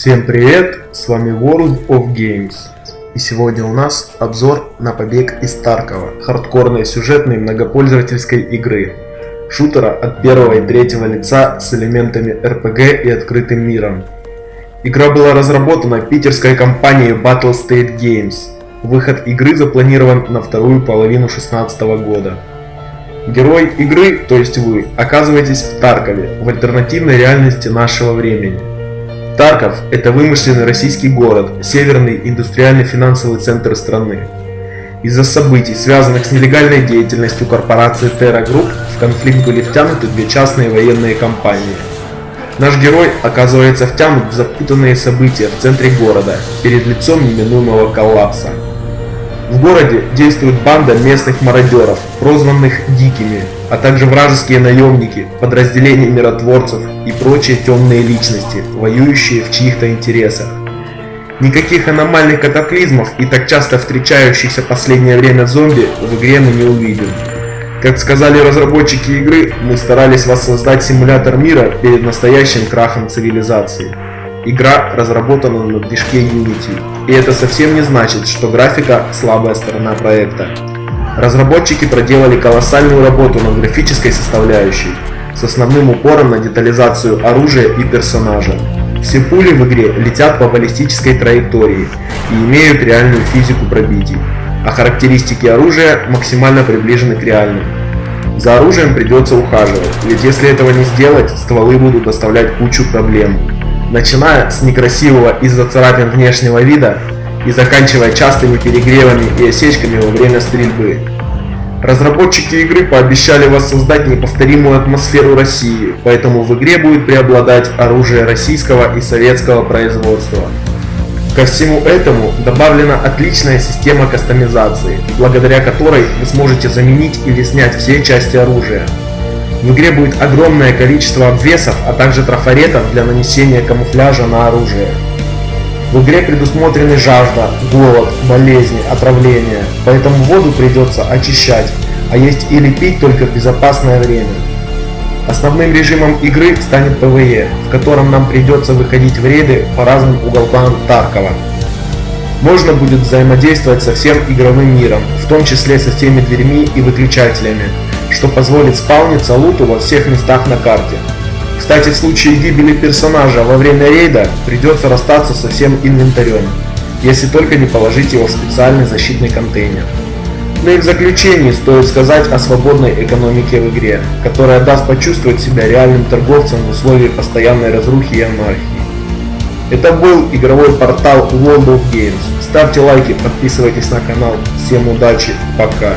Всем привет, с вами World of Games. И сегодня у нас обзор на побег из Таркова, хардкорной сюжетной многопользовательской игры. Шутера от первого и третьего лица с элементами RPG и открытым миром. Игра была разработана питерской компанией Battle State Games. Выход игры запланирован на вторую половину 2016 года. Герой игры, то есть вы, оказываетесь в Таркове, в альтернативной реальности нашего времени. Тарков – это вымышленный российский город, северный индустриальный финансовый центр страны. Из-за событий, связанных с нелегальной деятельностью корпорации Terra Group, в конфликт были втянуты две частные военные компании. Наш герой оказывается втянут в запутанные события в центре города, перед лицом неминуемого коллапса. В городе действует банда местных мародеров, прозванных «дикими», а также вражеские наемники, подразделения миротворцев и прочие темные личности, воюющие в чьих-то интересах. Никаких аномальных катаклизмов и так часто встречающихся последнее время зомби в игре мы не увидим. Как сказали разработчики игры, мы старались воссоздать симулятор мира перед настоящим крахом цивилизации. Игра разработана на движке Unity, и это совсем не значит, что графика – слабая сторона проекта. Разработчики проделали колоссальную работу над графической составляющей, с основным упором на детализацию оружия и персонажа. Все пули в игре летят по баллистической траектории и имеют реальную физику пробитий, а характеристики оружия максимально приближены к реальным. За оружием придется ухаживать, ведь если этого не сделать, стволы будут доставлять кучу проблем, начиная с некрасивого из-за царапин внешнего вида и заканчивая частыми перегревами и осечками во время стрельбы. Разработчики игры пообещали воссоздать неповторимую атмосферу России, поэтому в игре будет преобладать оружие российского и советского производства. Ко всему этому добавлена отличная система кастомизации, благодаря которой вы сможете заменить или снять все части оружия, в игре будет огромное количество обвесов, а также трафаретов для нанесения камуфляжа на оружие. В игре предусмотрены жажда, голод, болезни, отравления, поэтому воду придется очищать, а есть или пить только в безопасное время. Основным режимом игры станет PvE, в котором нам придется выходить в рейды по разным уголкам Таркова. Можно будет взаимодействовать со всем игровым миром, в том числе со всеми дверьми и выключателями, что позволит спауниться луту во всех местах на карте. Кстати, в случае гибели персонажа во время рейда придется расстаться со всем инвентарем, если только не положить его в специальный защитный контейнер. Ну и в заключении стоит сказать о свободной экономике в игре, которая даст почувствовать себя реальным торговцем в условиях постоянной разрухи и анархии. Это был игровой портал World of Games. Ставьте лайки, подписывайтесь на канал. Всем удачи, пока.